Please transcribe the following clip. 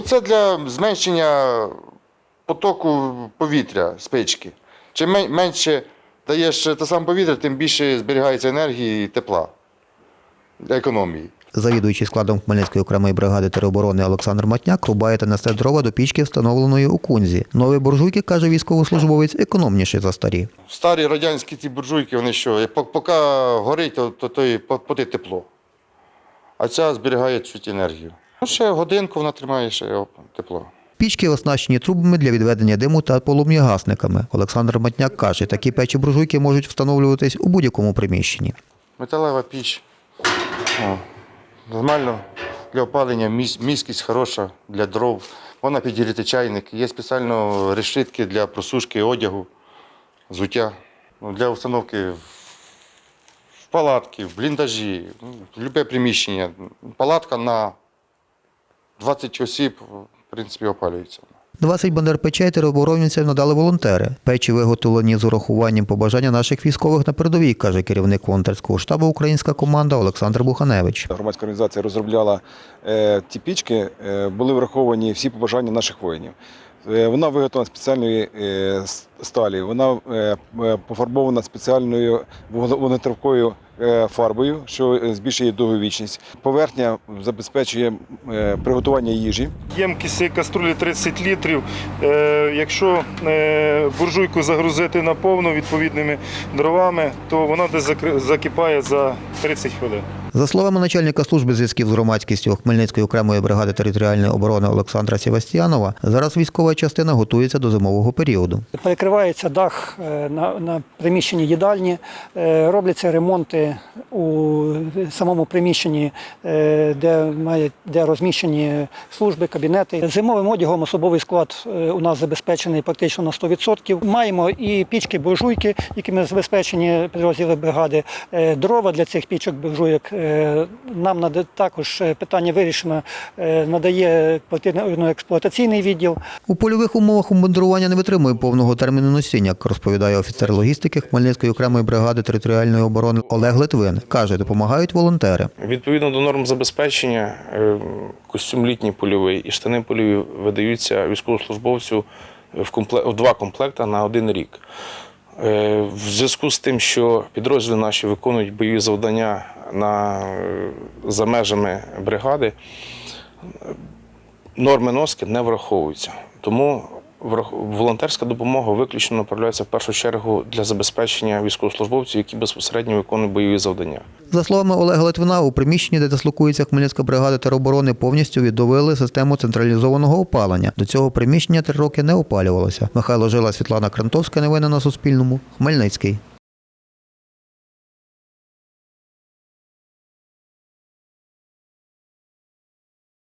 Це для зменшення потоку повітря з печки. Чим менше даєш те саме повітря, тим більше зберігається енергії і тепла для економії. Завідуючий складом Хмельницької окремої бригади тероборони Олександр Матняк рубає та несе дрова до пічки, встановленої у кунзі. Нові буржуйки, каже військовослужбовець, економніші за старі. Старі радянські ті буржуйки, вони що, поки горить, то, то, то і по- поти тепло. А ця зберігає чуть енергію. Ну, ще годинку вона тримає ще оп, тепло. Пічки оснащені трубами для відведення диму та полум'ягасниками. Олександр Матняк каже, такі печі буржуйки можуть встановлюватись у будь-якому приміщенні. Металева піч. О, нормально для опалення, міськість хороша для дров. Вона підігріти чайник. Є спеціально решітки для просушки одягу, взуття. Ну, для установки в палатки, в бліндажі, ну, в будь-яке приміщення. Палатка на 20 осіб, в принципі, опалюється. 20 бандер печей тероборонівцям надали волонтери. Печі виготовлені з урахуванням побажання наших військових на передовій, каже керівник волонтерського штабу Українська команда Олександр Буханевич. Громадська організація розробляла е, ті пічки, е, були враховані всі побажання наших воїнів. Е, Вона виготовлена спеціальної е, сталі, вона е, е, пофарбована спеціальною вогнетривкою фарбою, що е, збільшує довговічність. Поверхня забезпечує е, приготування їжі. Ємкість каструлі 30 літрів. Е, Якщо е, буржуйку загрузити наповну відповідними дровами, то вона десь закипає за 30 хвилин. За словами начальника служби зв'язків з громадськістю Хмельницької окремої бригади територіальної оборони Олександра Сівастіянова, зараз військова частина готується до зимового періоду. Перекривається дах е, на, на приміщенні їдальні, е, робляться ремонти у самому приміщенні, е, де, має, де розміщені служби, кабінети. Зимовим одягом особовий склад у нас забезпечений практично на 100%. Маємо і пічки, буржуйки, якими забезпечені підрозділи бригади. Дрова для цих пічок, буржуйок. Е, Нам також е, питання вирішено, е, надає квартирно-експлуатаційний відділ. У польових умовах обмундирування не витримує повного терміну носіння, як розповідає офіцер логістики Хмельницької окремої бригади територіальної оборони Олег Литвин. Каже, допомагають волонтери. Відповідно до норм забезпечення, костюм літній польовий і штани польові видаються військовослужбовцю в, компле- в два комплекти на один рік. В зв'язку з тим, що підрозділи наші виконують бойові завдання на, за межами бригади, норми носки не враховуються. Тому волонтерська допомога виключно направляється в першу чергу для забезпечення військовослужбовців, які безпосередньо виконують бойові завдання. За словами Олега Литвина, у приміщенні, де дислокується Хмельницька бригада тероборони, повністю відновили систему централізованого опалення. До цього приміщення три роки не опалювалося. Михайло Жила, Світлана Крантовська. Новини на Суспільному. Хмельницький.